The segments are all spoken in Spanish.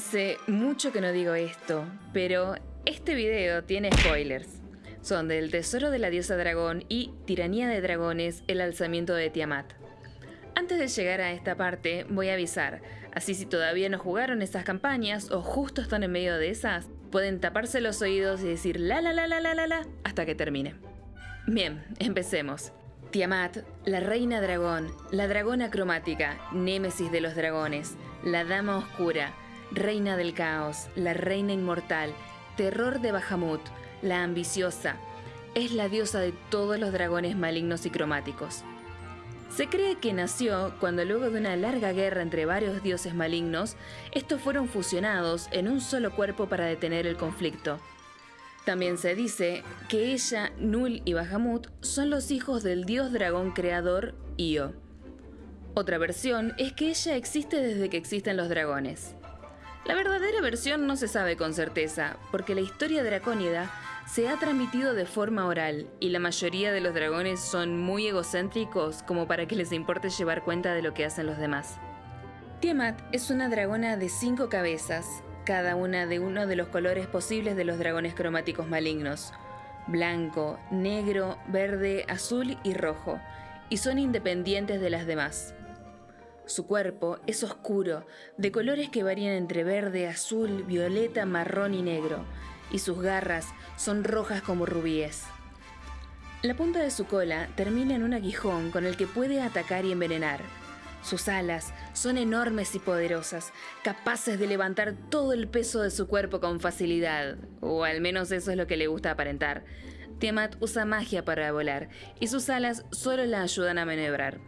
Hace mucho que no digo esto, pero este video tiene spoilers. Son del Tesoro de la Diosa Dragón y Tiranía de Dragones, el alzamiento de Tiamat. Antes de llegar a esta parte, voy a avisar, así si todavía no jugaron estas campañas o justo están en medio de esas, pueden taparse los oídos y decir la la la la la la la hasta que termine. Bien, empecemos. Tiamat, la reina dragón, la dragona cromática, némesis de los dragones, la dama oscura, reina del caos, la reina inmortal, terror de Bahamut, la ambiciosa, es la diosa de todos los dragones malignos y cromáticos. Se cree que nació cuando luego de una larga guerra entre varios dioses malignos, estos fueron fusionados en un solo cuerpo para detener el conflicto. También se dice que ella, Nul y Bahamut son los hijos del dios dragón creador Io. Otra versión es que ella existe desde que existen los dragones. La verdadera versión no se sabe con certeza, porque la historia dracónida se ha transmitido de forma oral y la mayoría de los dragones son muy egocéntricos como para que les importe llevar cuenta de lo que hacen los demás. Tiamat es una dragona de cinco cabezas, cada una de uno de los colores posibles de los dragones cromáticos malignos, blanco, negro, verde, azul y rojo, y son independientes de las demás. Su cuerpo es oscuro, de colores que varían entre verde, azul, violeta, marrón y negro, y sus garras son rojas como rubíes. La punta de su cola termina en un aguijón con el que puede atacar y envenenar. Sus alas son enormes y poderosas, capaces de levantar todo el peso de su cuerpo con facilidad, o al menos eso es lo que le gusta aparentar. Tiamat usa magia para volar, y sus alas solo la ayudan a maniobrar.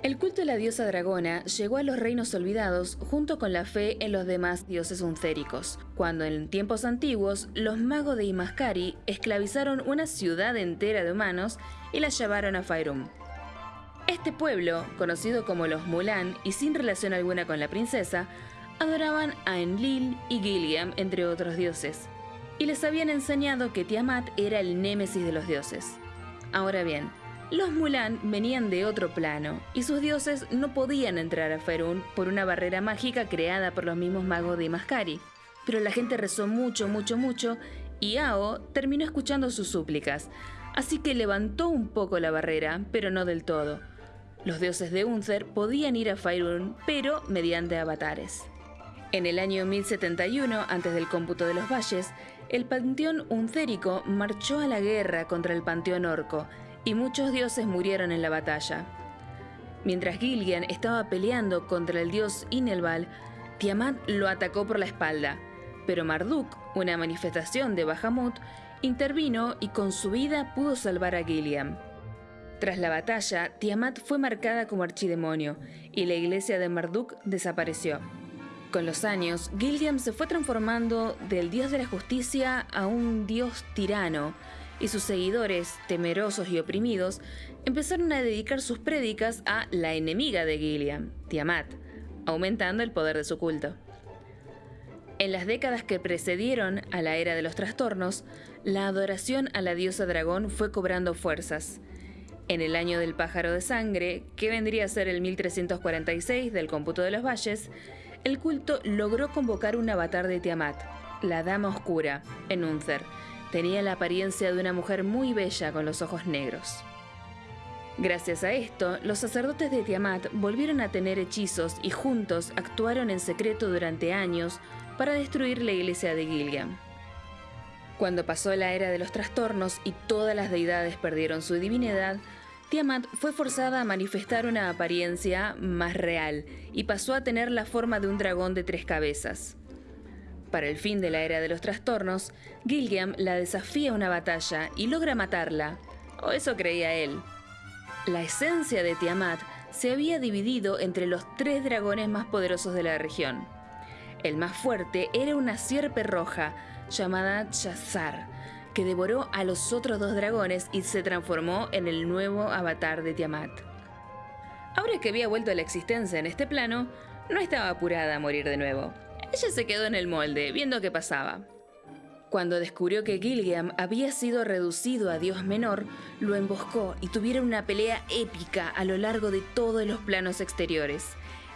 El culto de la diosa dragona llegó a los reinos olvidados junto con la fe en los demás dioses uncéricos, cuando en tiempos antiguos los magos de Imascari esclavizaron una ciudad entera de humanos y la llevaron a Fairum. Este pueblo, conocido como los Mulan y sin relación alguna con la princesa, adoraban a Enlil y Gilliam, entre otros dioses, y les habían enseñado que Tiamat era el némesis de los dioses. Ahora bien, los Mulan venían de otro plano y sus dioses no podían entrar a Ferun por una barrera mágica creada por los mismos magos de Mascari. Pero la gente rezó mucho, mucho, mucho y Ao terminó escuchando sus súplicas, así que levantó un poco la barrera, pero no del todo. Los dioses de Unther podían ir a Faerun, pero mediante avatares. En el año 1071, antes del cómputo de los valles, el panteón uncérico marchó a la guerra contra el panteón orco, y muchos dioses murieron en la batalla. Mientras Gillian estaba peleando contra el dios Inelval, Tiamat lo atacó por la espalda, pero Marduk, una manifestación de Bahamut, intervino y con su vida pudo salvar a Gillian. Tras la batalla, Tiamat fue marcada como archidemonio y la iglesia de Marduk desapareció. Con los años, Gilliam se fue transformando del dios de la justicia a un dios tirano y sus seguidores, temerosos y oprimidos, empezaron a dedicar sus prédicas a la enemiga de Gilliam, Tiamat, aumentando el poder de su culto. En las décadas que precedieron a la era de los trastornos, la adoración a la diosa dragón fue cobrando fuerzas. En el año del pájaro de sangre, que vendría a ser el 1346 del cómputo de los valles, el culto logró convocar un avatar de Tiamat, la Dama Oscura, en Unther, Tenía la apariencia de una mujer muy bella con los ojos negros. Gracias a esto, los sacerdotes de Tiamat volvieron a tener hechizos y juntos actuaron en secreto durante años para destruir la iglesia de Gilliam. Cuando pasó la era de los trastornos y todas las deidades perdieron su divinidad, Tiamat fue forzada a manifestar una apariencia más real y pasó a tener la forma de un dragón de tres cabezas. Para el fin de la era de los trastornos, Gilliam la desafía a una batalla y logra matarla, o eso creía él. La esencia de Tiamat se había dividido entre los tres dragones más poderosos de la región. El más fuerte era una sierpe roja llamada Chazar, que devoró a los otros dos dragones y se transformó en el nuevo avatar de Tiamat. Ahora que había vuelto a la existencia en este plano, no estaba apurada a morir de nuevo. Ella se quedó en el molde, viendo qué pasaba. Cuando descubrió que Gilliam había sido reducido a dios menor, lo emboscó y tuvieron una pelea épica a lo largo de todos los planos exteriores.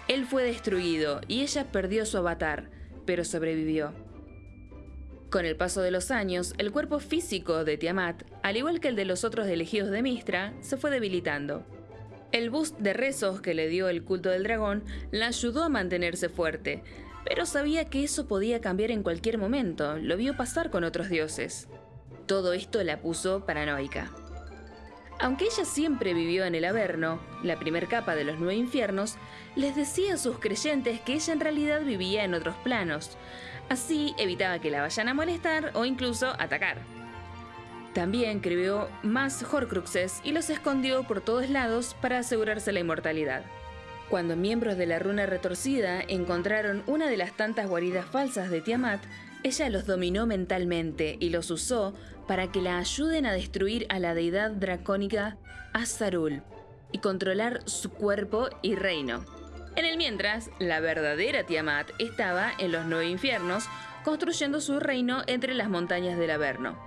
Él fue destruido y ella perdió su avatar, pero sobrevivió. Con el paso de los años, el cuerpo físico de Tiamat, al igual que el de los otros elegidos de Mistra, se fue debilitando. El boost de rezos que le dio el culto del dragón la ayudó a mantenerse fuerte, pero sabía que eso podía cambiar en cualquier momento, lo vio pasar con otros dioses. Todo esto la puso paranoica. Aunque ella siempre vivió en el Averno, la primer capa de los nueve infiernos, les decía a sus creyentes que ella en realidad vivía en otros planos. Así evitaba que la vayan a molestar o incluso atacar. También creó más Horcruxes y los escondió por todos lados para asegurarse la inmortalidad. Cuando miembros de la runa retorcida encontraron una de las tantas guaridas falsas de Tiamat, ella los dominó mentalmente y los usó para que la ayuden a destruir a la deidad dracónica Azarul y controlar su cuerpo y reino. En el mientras, la verdadera Tiamat estaba en los nueve infiernos, construyendo su reino entre las montañas del Averno.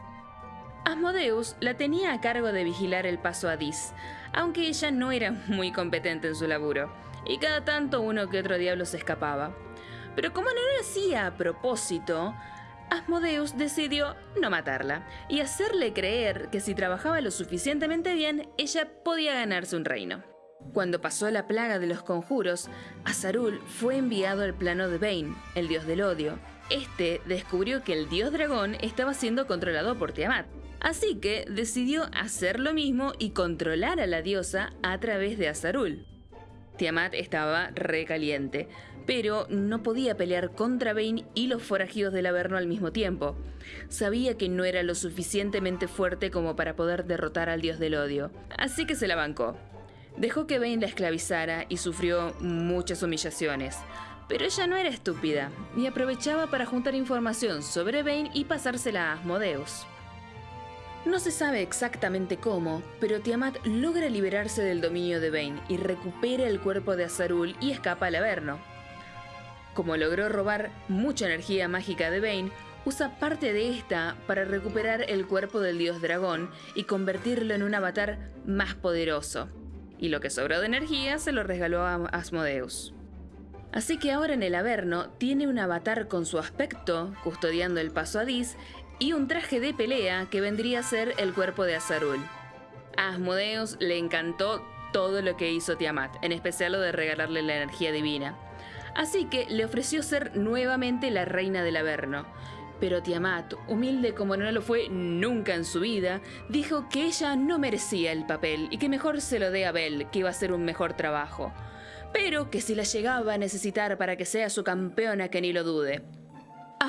Asmodeus la tenía a cargo de vigilar el paso a Dis, aunque ella no era muy competente en su laburo, y cada tanto uno que otro diablo se escapaba. Pero como no lo hacía a propósito, Asmodeus decidió no matarla y hacerle creer que si trabajaba lo suficientemente bien, ella podía ganarse un reino. Cuando pasó la plaga de los conjuros, Azarul fue enviado al plano de Bane, el dios del odio. Este descubrió que el dios dragón estaba siendo controlado por Tiamat, así que decidió hacer lo mismo y controlar a la diosa a través de Azarul. Tiamat estaba recaliente, pero no podía pelear contra Bane y los forajidos del Averno al mismo tiempo. Sabía que no era lo suficientemente fuerte como para poder derrotar al dios del odio, así que se la bancó. Dejó que Bane la esclavizara y sufrió muchas humillaciones. Pero ella no era estúpida y aprovechaba para juntar información sobre Bane y pasársela a Asmodeus. No se sabe exactamente cómo, pero Tiamat logra liberarse del dominio de Bane y recupera el cuerpo de Azarul y escapa al Averno. Como logró robar mucha energía mágica de Bane, usa parte de esta para recuperar el cuerpo del dios dragón y convertirlo en un avatar más poderoso. Y lo que sobró de energía se lo regaló a Asmodeus. Así que ahora en el Averno tiene un avatar con su aspecto, custodiando el paso a Dis, y un traje de pelea que vendría a ser el cuerpo de Azarul. A Asmodeus le encantó todo lo que hizo Tiamat, en especial lo de regalarle la energía divina. Así que le ofreció ser nuevamente la reina del Averno. Pero Tiamat, humilde como no lo fue nunca en su vida, dijo que ella no merecía el papel y que mejor se lo dé a Bel, que iba a hacer un mejor trabajo. Pero que si la llegaba a necesitar para que sea su campeona, que ni lo dude.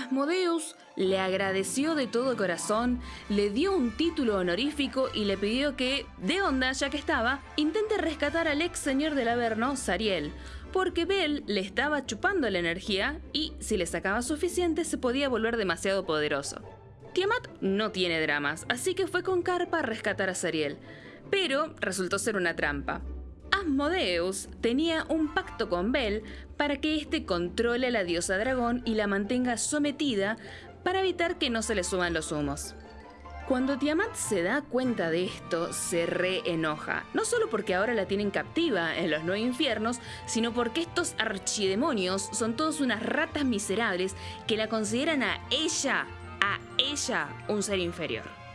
Asmodeus le agradeció de todo corazón, le dio un título honorífico y le pidió que, de onda ya que estaba, intente rescatar al ex señor del Averno, Sariel, porque Bell le estaba chupando la energía y, si le sacaba suficiente, se podía volver demasiado poderoso. Tiamat no tiene dramas, así que fue con Carpa a rescatar a Sariel, pero resultó ser una trampa. Asmodeus tenía un pacto con Bel para que éste controle a la diosa dragón y la mantenga sometida para evitar que no se le suban los humos. Cuando Tiamat se da cuenta de esto, se reenoja, no solo porque ahora la tienen captiva en los nueve infiernos, sino porque estos archidemonios son todos unas ratas miserables que la consideran a ella, a ella, un ser inferior.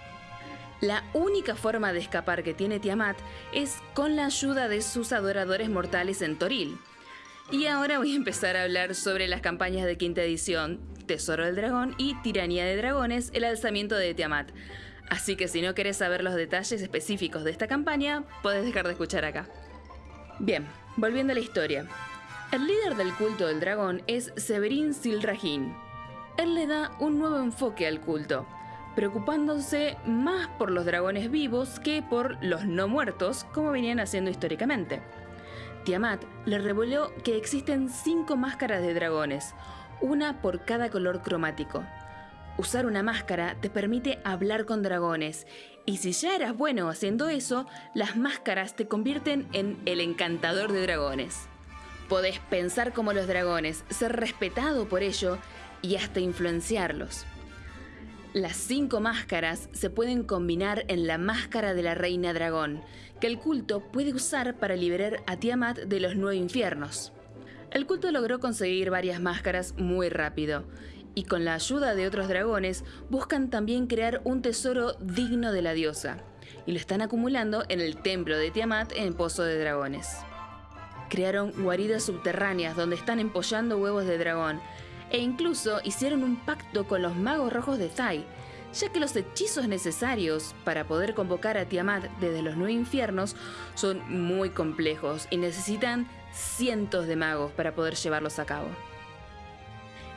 La única forma de escapar que tiene Tiamat es con la ayuda de sus adoradores mortales en Toril. Y ahora voy a empezar a hablar sobre las campañas de quinta edición, Tesoro del Dragón y Tiranía de Dragones, el alzamiento de Tiamat. Así que si no querés saber los detalles específicos de esta campaña, podés dejar de escuchar acá. Bien, volviendo a la historia. El líder del culto del dragón es Severin Silrajin. Él le da un nuevo enfoque al culto, preocupándose más por los dragones vivos que por los no muertos, como venían haciendo históricamente. Tiamat le reveló que existen cinco máscaras de dragones, una por cada color cromático. Usar una máscara te permite hablar con dragones, y si ya eras bueno haciendo eso, las máscaras te convierten en el encantador de dragones. Podés pensar como los dragones, ser respetado por ello y hasta influenciarlos. Las cinco máscaras se pueden combinar en la máscara de la reina dragón, que el culto puede usar para liberar a Tiamat de los nueve infiernos. El culto logró conseguir varias máscaras muy rápido, y con la ayuda de otros dragones buscan también crear un tesoro digno de la diosa, y lo están acumulando en el templo de Tiamat en Pozo de Dragones. Crearon guaridas subterráneas donde están empollando huevos de dragón, e incluso hicieron un pacto con los magos rojos de Thai, ya que los hechizos necesarios para poder convocar a Tiamat desde los nueve infiernos son muy complejos y necesitan cientos de magos para poder llevarlos a cabo.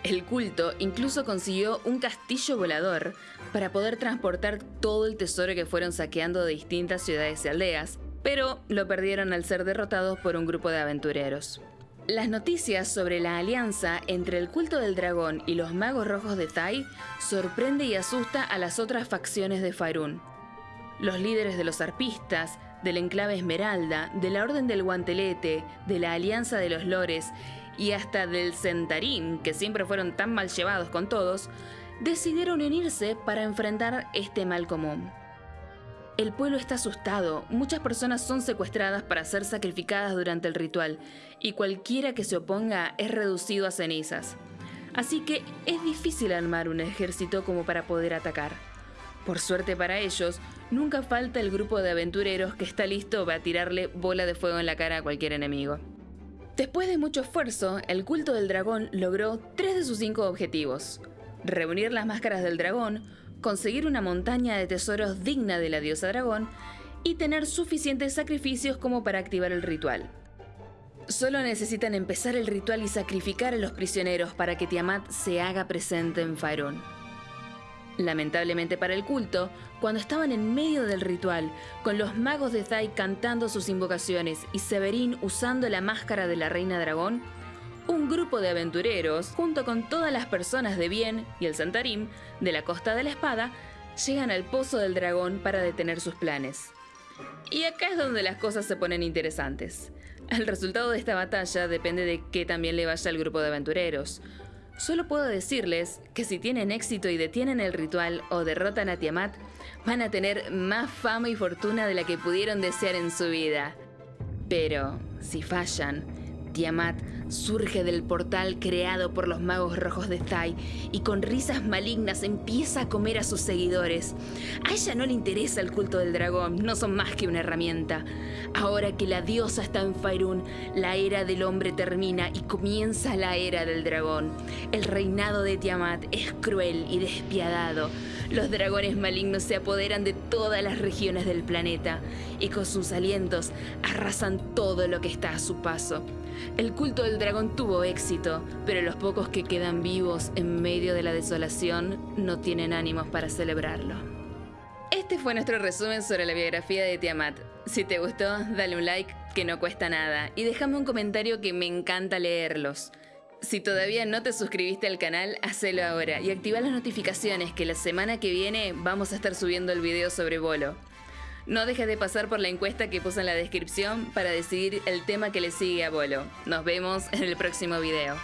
El culto incluso consiguió un castillo volador para poder transportar todo el tesoro que fueron saqueando de distintas ciudades y aldeas, pero lo perdieron al ser derrotados por un grupo de aventureros. Las noticias sobre la alianza entre el culto del dragón y los magos rojos de Tai sorprende y asusta a las otras facciones de Faerun. Los líderes de los arpistas, del enclave Esmeralda, de la Orden del Guantelete, de la Alianza de los Lores y hasta del Centarín, que siempre fueron tan mal llevados con todos, decidieron unirse para enfrentar este mal común. El pueblo está asustado, muchas personas son secuestradas para ser sacrificadas durante el ritual, y cualquiera que se oponga es reducido a cenizas. Así que es difícil armar un ejército como para poder atacar. Por suerte para ellos, nunca falta el grupo de aventureros que está listo para tirarle bola de fuego en la cara a cualquier enemigo. Después de mucho esfuerzo, el culto del dragón logró tres de sus cinco objetivos. Reunir las máscaras del dragón, conseguir una montaña de tesoros digna de la diosa dragón y tener suficientes sacrificios como para activar el ritual. Solo necesitan empezar el ritual y sacrificar a los prisioneros para que Tiamat se haga presente en Faerun. Lamentablemente para el culto, cuando estaban en medio del ritual, con los magos de Zai cantando sus invocaciones y Severin usando la máscara de la reina dragón, un grupo de aventureros, junto con todas las personas de bien y el Santarim de la Costa de la Espada, llegan al Pozo del Dragón para detener sus planes. Y acá es donde las cosas se ponen interesantes. El resultado de esta batalla depende de que también le vaya al grupo de aventureros. Solo puedo decirles que si tienen éxito y detienen el ritual o derrotan a Tiamat, van a tener más fama y fortuna de la que pudieron desear en su vida. Pero si fallan, Tiamat surge del portal creado por los magos rojos de Thai y con risas malignas empieza a comer a sus seguidores. A ella no le interesa el culto del dragón, no son más que una herramienta. Ahora que la diosa está en Faerun, la era del hombre termina y comienza la era del dragón. El reinado de Tiamat es cruel y despiadado. Los dragones malignos se apoderan de todas las regiones del planeta y con sus alientos arrasan todo lo que está a su paso. El culto del dragón tuvo éxito, pero los pocos que quedan vivos en medio de la desolación no tienen ánimos para celebrarlo. Este fue nuestro resumen sobre la biografía de Tiamat. Si te gustó, dale un like, que no cuesta nada, y déjame un comentario que me encanta leerlos. Si todavía no te suscribiste al canal, hacelo ahora y activa las notificaciones que la semana que viene vamos a estar subiendo el video sobre Bolo. No dejes de pasar por la encuesta que puse en la descripción para decidir el tema que le sigue a Bolo. Nos vemos en el próximo video.